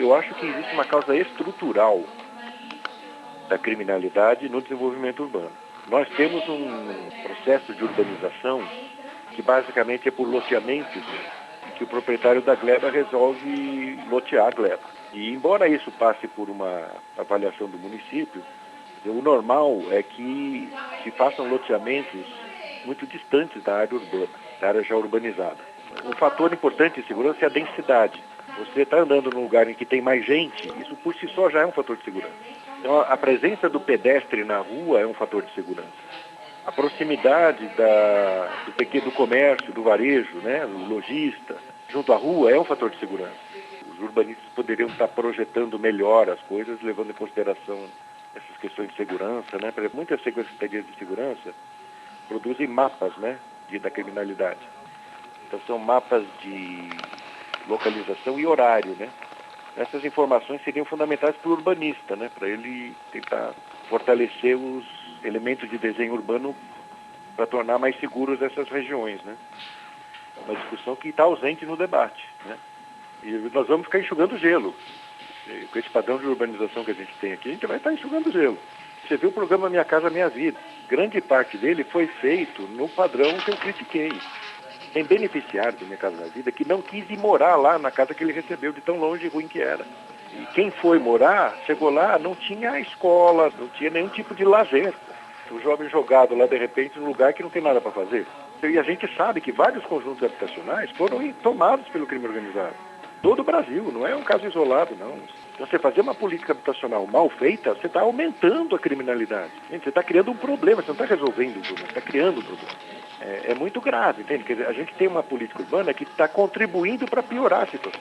eu acho que existe uma causa estrutural da criminalidade no desenvolvimento urbano. Nós temos um processo de urbanização que basicamente é por loteamentos que o proprietário da gleba resolve lotear a gleba. E embora isso passe por uma avaliação do município, o normal é que se façam loteamentos muito distantes da área urbana, da área já urbanizada. Um fator importante de segurança é a densidade. Você está andando num lugar em que tem mais gente, isso por si só já é um fator de segurança. Então, a presença do pedestre na rua é um fator de segurança. A proximidade da, do pequeno comércio, do varejo, né, do lojista, junto à rua é um fator de segurança. Os urbanistas poderiam estar projetando melhor as coisas, levando em consideração essas questões de segurança, né? Muitas secretarias de segurança produzem mapas, né, de, da criminalidade. Então são mapas de localização e horário, né? Essas informações seriam fundamentais para o urbanista, né? Para ele tentar fortalecer os elementos de desenho urbano para tornar mais seguros essas regiões, né? Uma discussão que está ausente no debate, né? E nós vamos ficar enxugando gelo. Com esse padrão de urbanização que a gente tem aqui, a gente vai estar enxugando gelo. Você viu o programa Minha Casa Minha Vida. Grande parte dele foi feito no padrão que eu critiquei. Tem beneficiário do Minha Casa Minha Vida que não quis ir morar lá na casa que ele recebeu, de tão longe e ruim que era. E quem foi morar, chegou lá, não tinha escola, não tinha nenhum tipo de lazer. O jovem jogado lá, de repente, num lugar que não tem nada para fazer. E a gente sabe que vários conjuntos habitacionais foram tomados pelo crime organizado todo o Brasil, não é um caso isolado, não. Você fazer uma política habitacional mal feita, você está aumentando a criminalidade. Gente, você está criando um problema, você não está resolvendo o problema, você está criando um problema. É, é, muito grave, entende? Quer dizer, a gente tem uma política urbana que está contribuindo para piorar a situação.